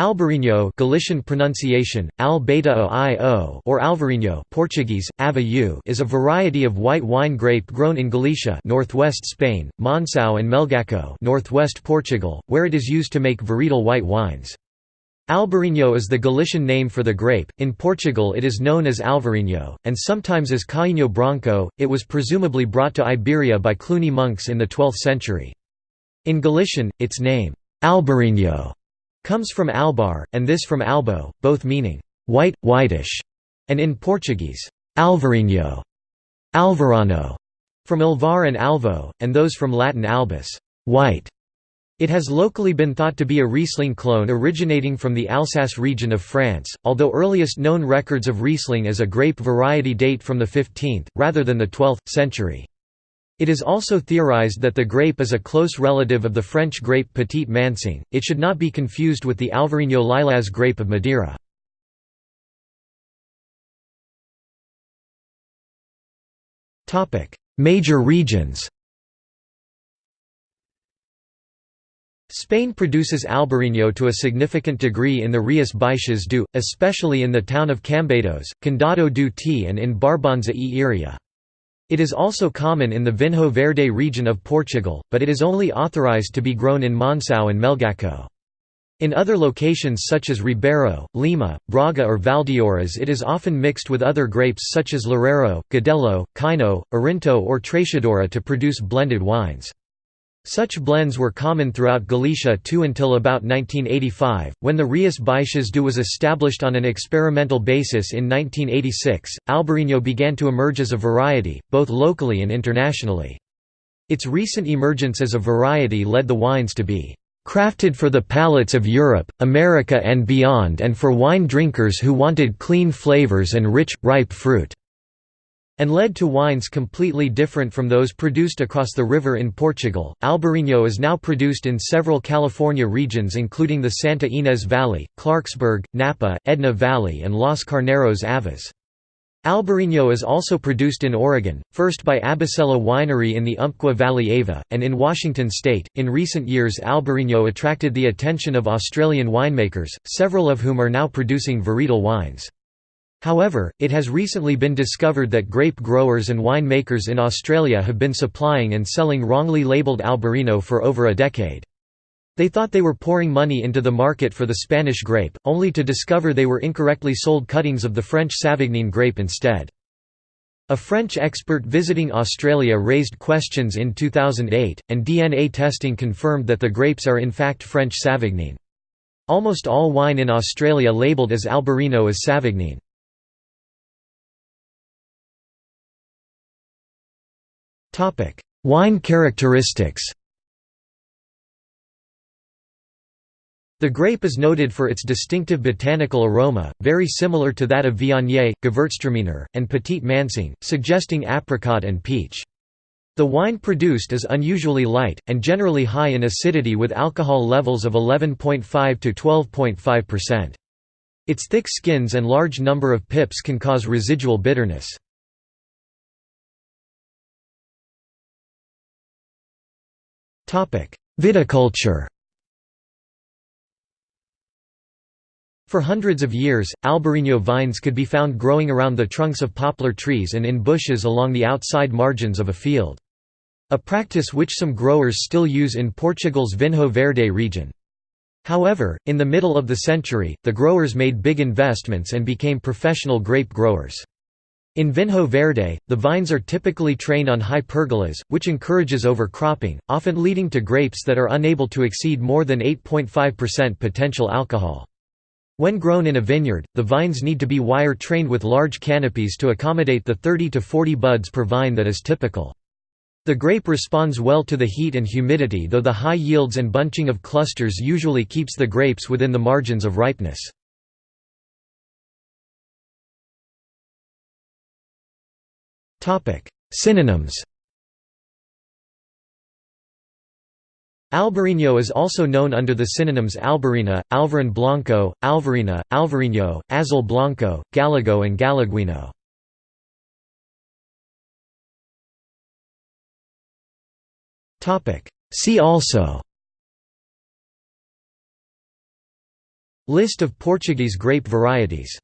Albarino Galician pronunciation, al -o or Alvarinho Portuguese, ava is a variety of white wine grape grown in Galicia northwest Spain, Monção and Melgaço northwest Portugal, where it is used to make varietal white wines. Albarino is the Galician name for the grape. In Portugal it is known as Alvarinho, and sometimes as Cainho Branco. It was presumably brought to Iberia by Cluny monks in the 12th century. In Galician, its name, Albarino comes from albar, and this from albo, both meaning white, whitish, and in Portuguese, alvarinho, alvarano, from alvar and alvo, and those from Latin albus, white. It has locally been thought to be a Riesling clone originating from the Alsace region of France, although earliest known records of Riesling as a grape variety date from the 15th, rather than the 12th, century. It is also theorized that the grape is a close relative of the French grape Petit Manseng. It should not be confused with the Alvarinho Lilás grape of Madeira. Topic: Major regions. Spain produces Albarino to a significant degree in the Rías Baixas do, especially in the town of Cambados, Condado do Tea and in Barbanza e Iria. It is also common in the Vinho Verde region of Portugal, but it is only authorized to be grown in Monção and Melgaço. In other locations such as Ribeiro, Lima, Braga or Valdeorras it is often mixed with other grapes such as Loureiro, Godello, Cainho, Arinto or Treixadura to produce blended wines. Such blends were common throughout Galicia too until about 1985, when the Rías Baixas do was established on an experimental basis in 1986. Albarino began to emerge as a variety, both locally and internationally. Its recent emergence as a variety led the wines to be crafted for the palates of Europe, America and beyond and for wine drinkers who wanted clean flavors and rich, ripe fruit and led to wines completely different from those produced across the river in Portugal. Albarino is now produced in several California regions including the Santa Ynez Valley, Clarksburg, Napa, Edna Valley and Los Carneros Avas. Albarino is also produced in Oregon, first by Abacela Winery in the Umpqua Valley Ava, and in Washington state. In recent years, Albarino attracted the attention of Australian winemakers, several of whom are now producing varietal wines. However, it has recently been discovered that grape growers and winemakers in Australia have been supplying and selling wrongly labelled Albarino for over a decade. They thought they were pouring money into the market for the Spanish grape, only to discover they were incorrectly sold cuttings of the French Savagnin grape instead. A French expert visiting Australia raised questions in 2008, and DNA testing confirmed that the grapes are in fact French Savagnin. Almost all wine in Australia labelled as Albarino is Savagnin. Wine characteristics The grape is noted for its distinctive botanical aroma, very similar to that of Viognier, Gewürztraminer, and Petit Manseng, suggesting apricot and peach. The wine produced is unusually light, and generally high in acidity with alcohol levels of 11.5 to 12.5%. Its thick skins and large number of pips can cause residual bitterness. Viticulture For hundreds of years, Albarino vines could be found growing around the trunks of poplar trees and in bushes along the outside margins of a field. A practice which some growers still use in Portugal's Vinho Verde region. However, in the middle of the century, the growers made big investments and became professional grape growers. In Vinho Verde, the vines are typically trained on high pergolas, which encourages overcropping, often leading to grapes that are unable to exceed more than 8.5% potential alcohol. When grown in a vineyard, the vines need to be wire-trained with large canopies to accommodate the 30 to 40 buds per vine that is typical. The grape responds well to the heat and humidity though the high yields and bunching of clusters usually keeps the grapes within the margins of ripeness. Synonyms. Albarino is also known under the synonyms Albarina, Alvarin Blanco, Alvarina, Alvarinho, Azul Blanco, Galago and Galeguinho. See also. List of Portuguese grape varieties